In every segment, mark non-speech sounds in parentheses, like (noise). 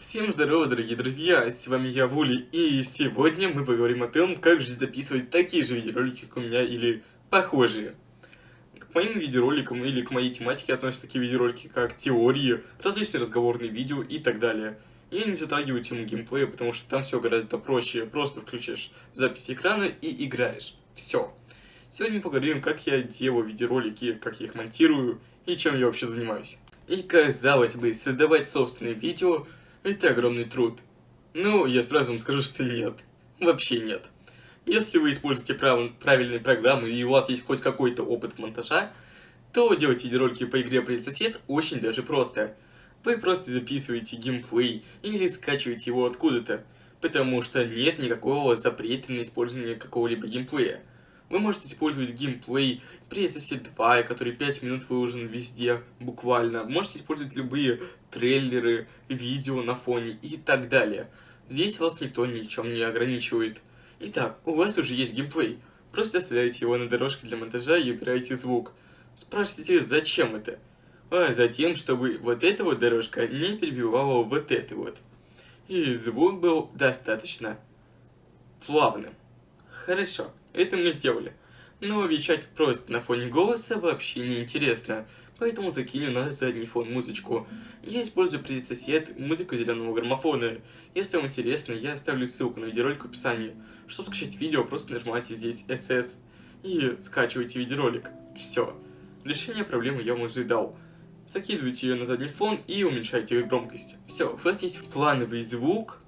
Всем здорово, дорогие друзья, с вами я, Вули, и сегодня мы поговорим о том, как же записывать такие же видеоролики, как у меня, или похожие. К моим видеороликам или к моей тематике относятся такие видеоролики, как теории, различные разговорные видео и так далее. Я не затрагиваю тему геймплея, потому что там все гораздо проще, просто включаешь запись экрана и играешь. Все. Сегодня мы поговорим, как я делаю видеоролики, как я их монтирую и чем я вообще занимаюсь. И казалось бы, создавать собственные видео – это огромный труд. Ну, я сразу вам скажу, что нет. Вообще нет. Если вы используете прав... правильные программы и у вас есть хоть какой-то опыт монтажа, то делать видеоролики по игре «Привет, сосед» очень даже просто. Вы просто записываете геймплей или скачиваете его откуда-то, потому что нет никакого запрета на использование какого-либо геймплея. Вы можете использовать геймплей Princess 2, который 5 минут выложен везде, буквально. Можете использовать любые трейлеры, видео на фоне и так далее. Здесь вас никто ничем не ограничивает. Итак, у вас уже есть геймплей. Просто оставляете его на дорожке для монтажа и убираете звук. Спрашиваете, зачем это? А затем, чтобы вот эта вот дорожка не перебивала вот эту вот. И звук был достаточно плавным. Хорошо. Это мы сделали. Но вещать просто на фоне голоса вообще не интересно, поэтому закинем на задний фон музычку. Я использую сосед музыку зеленого граммофона. Если вам интересно, я оставлю ссылку на видеоролик в описании. Чтобы скачать видео, просто нажимайте здесь SS и скачивайте видеоролик. Все. Решение проблемы я вам уже дал. Закидывайте ее на задний фон и уменьшайте ее громкость. Все, у вас есть плановый звук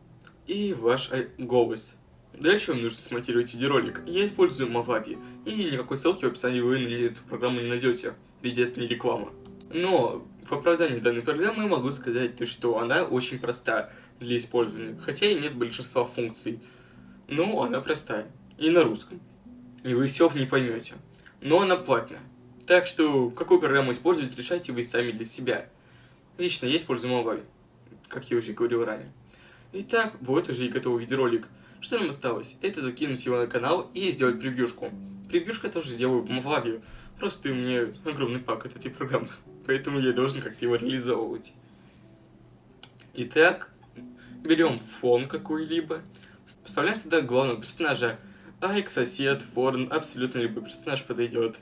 и ваш э, голос. Дальше вам нужно смонтировать видеоролик. Я использую Movavi, и никакой ссылки в описании вы на эту программу не найдете, ведь это не реклама. Но в оправдании данной программы могу сказать, то, что она очень проста для использования, хотя и нет большинства функций. Но она простая, и на русском. И вы все в ней поймете. Но она платная. Так что, какую программу использовать, решайте вы сами для себя. Лично я использую Movavi, как я уже говорил ранее. Итак, вот уже и готовый видеоролик. Что нам осталось? Это закинуть его на канал и сделать превьюшку. Превьюшку я тоже сделаю в Movavi. Просто у меня огромный пак этой программы. (laughs) Поэтому я должен как-то его реализовывать. Итак, берем фон какой-либо. Вставляем сюда главного персонажа. Айк, сосед, ворон, абсолютно любой персонаж подойдет.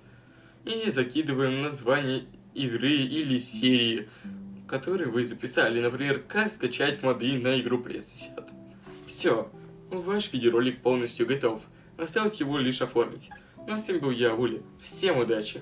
И закидываем название игры или серии, которые вы записали. Например, как скачать моды на игру Пресосед. Все. Ваш видеоролик полностью готов. Осталось его лишь оформить. Ну а с вами был я, Вули. Всем удачи!